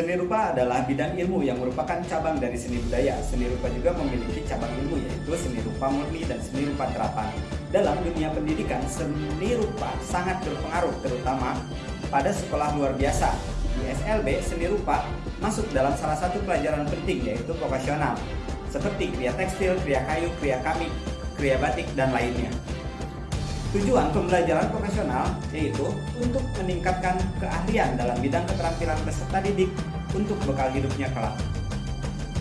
rupa adalah bidang ilmu yang merupakan cabang dari seni budaya. Seni rupa juga memiliki cabang ilmu yaitu seni rupa murni dan seni rupa terapan. Dalam dunia pendidikan, seni rupa sangat berpengaruh terutama pada sekolah luar biasa. Di SLB, seni rupa masuk dalam salah satu pelajaran penting yaitu vokasional seperti kriya tekstil, kriya kayu, kriya kamik, kriya batik, dan lainnya. Tujuan pembelajaran profesional yaitu untuk meningkatkan keahlian dalam bidang keterampilan peserta didik untuk bekal hidupnya kelak.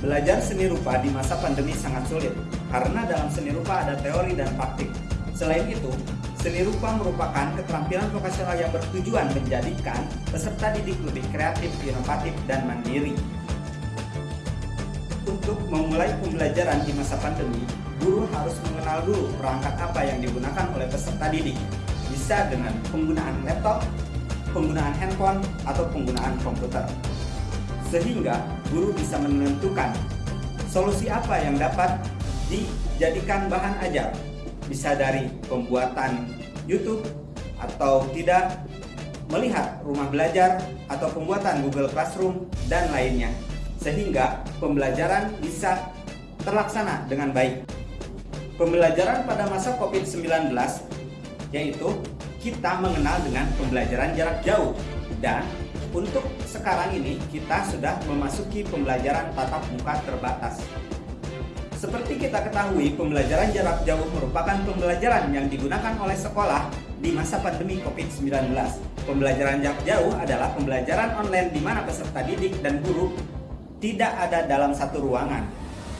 Belajar seni rupa di masa pandemi sangat sulit karena dalam seni rupa ada teori dan praktik. Selain itu, seni rupa merupakan keterampilan vokasional yang bertujuan menjadikan peserta didik lebih kreatif, inovatif, dan mandiri. Untuk memulai pembelajaran di masa pandemi, guru harus mengenal dulu perangkat apa yang digunakan oleh peserta didik. Bisa dengan penggunaan laptop, penggunaan handphone, atau penggunaan komputer. Sehingga guru bisa menentukan solusi apa yang dapat dijadikan bahan ajar. Bisa dari pembuatan YouTube atau tidak melihat rumah belajar atau pembuatan Google Classroom dan lainnya sehingga pembelajaran bisa terlaksana dengan baik. Pembelajaran pada masa COVID-19 yaitu kita mengenal dengan pembelajaran jarak jauh dan untuk sekarang ini kita sudah memasuki pembelajaran tatap muka terbatas. Seperti kita ketahui, pembelajaran jarak jauh merupakan pembelajaran yang digunakan oleh sekolah di masa pandemi COVID-19. Pembelajaran jarak jauh adalah pembelajaran online di mana peserta didik dan guru tidak ada dalam satu ruangan.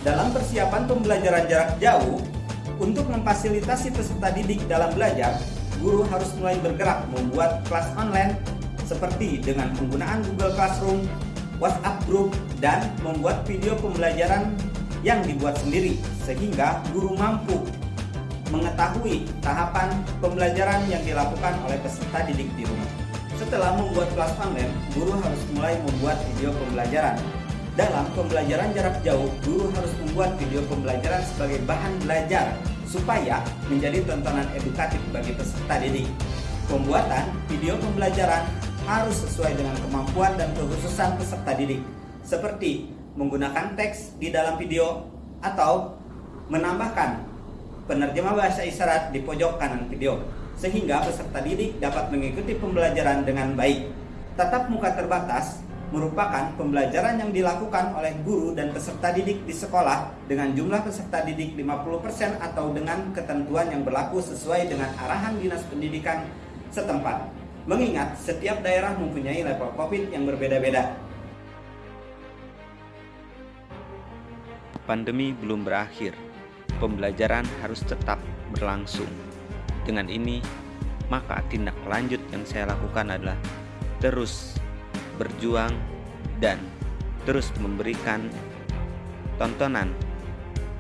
Dalam persiapan pembelajaran jarak jauh, untuk memfasilitasi peserta didik dalam belajar, guru harus mulai bergerak membuat kelas online seperti dengan penggunaan Google Classroom, WhatsApp Group, dan membuat video pembelajaran yang dibuat sendiri sehingga guru mampu mengetahui tahapan pembelajaran yang dilakukan oleh peserta didik di rumah. Setelah membuat kelas online, guru harus mulai membuat video pembelajaran. Dalam pembelajaran jarak jauh, guru harus membuat video pembelajaran sebagai bahan belajar supaya menjadi tontonan edukatif bagi peserta didik. Pembuatan video pembelajaran harus sesuai dengan kemampuan dan kekhususan peserta didik, seperti menggunakan teks di dalam video atau menambahkan penerjemah bahasa isyarat di pojok kanan video, sehingga peserta didik dapat mengikuti pembelajaran dengan baik. Tatap muka terbatas merupakan pembelajaran yang dilakukan oleh guru dan peserta didik di sekolah dengan jumlah peserta didik 50% atau dengan ketentuan yang berlaku sesuai dengan arahan Dinas Pendidikan setempat. Mengingat setiap daerah mempunyai level COVID yang berbeda-beda. Pandemi belum berakhir. Pembelajaran harus tetap berlangsung. Dengan ini, maka tindak lanjut yang saya lakukan adalah terus berjuang dan terus memberikan tontonan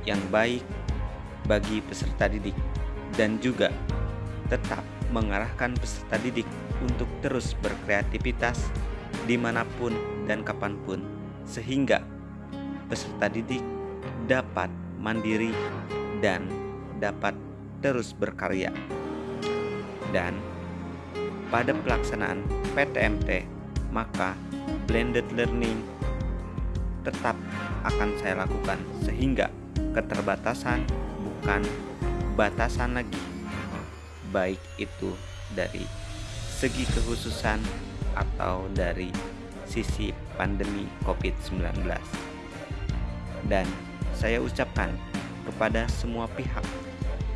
yang baik bagi peserta didik dan juga tetap mengarahkan peserta didik untuk terus berkreativitas di mana pun dan kapan pun sehingga peserta didik dapat mandiri dan dapat terus berkarya. Dan pada pelaksanaan PTMT maka blended learning tetap akan saya lakukan sehingga keterbatasan bukan batasan lagi baik itu dari segi kekhususan atau dari sisi pandemi COVID-19 dan saya ucapkan kepada semua pihak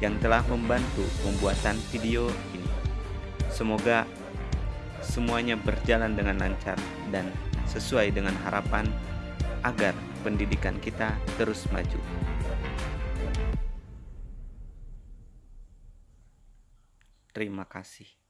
yang telah membantu pembuatan video ini. Semoga semuanya berjalan dengan lancar dan sesuai dengan harapan agar pendidikan kita terus maju. Terima kasih.